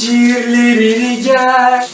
zincirlerini gel.